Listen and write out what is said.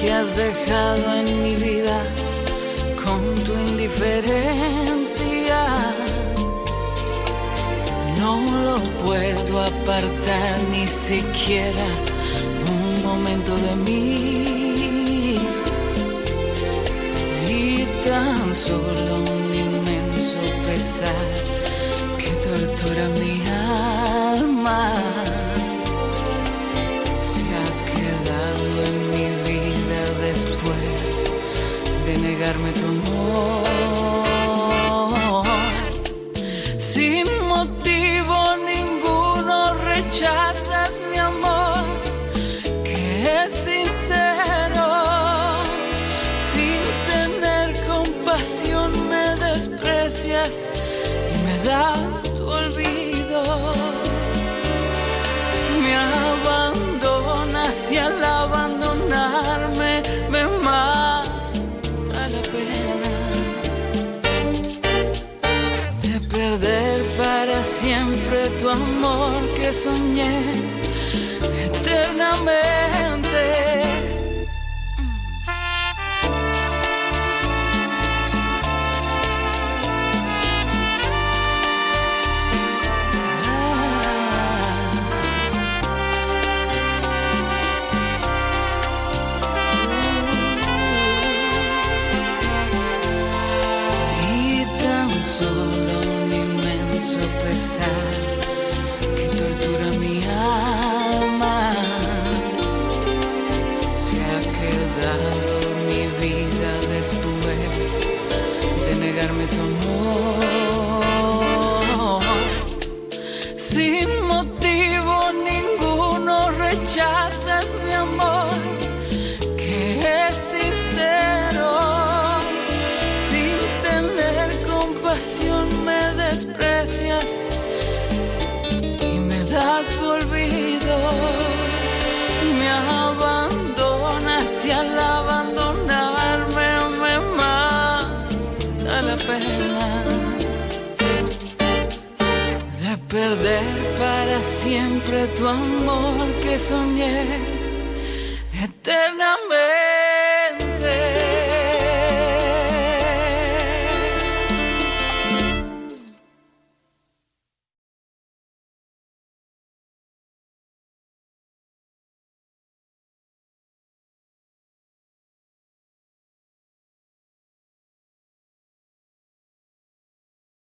que has dejado en mi vida con tu indiferencia. No lo puedo apartar ni siquiera un momento de mí. Y tan solo un inmenso pesar que tortura mi alma. Negarme tu amor. Sin motivo ninguno rechazas mi amor, que es sincero. Sin tener compasión me desprecias y me das tu olvido. Me abandonas y al abandonarme siempre tu amor que soñé eternamente. Pesar que tortura mi alma. Se ha quedado mi vida después de negarme tu amor. Sin motivo ninguno rechazas mi amor, que es sincero. Sin tener compasión me desprecias tu olvido. Me abandonas y al abandonarme me mata la pena de perder para siempre tu amor que soñé eternamente.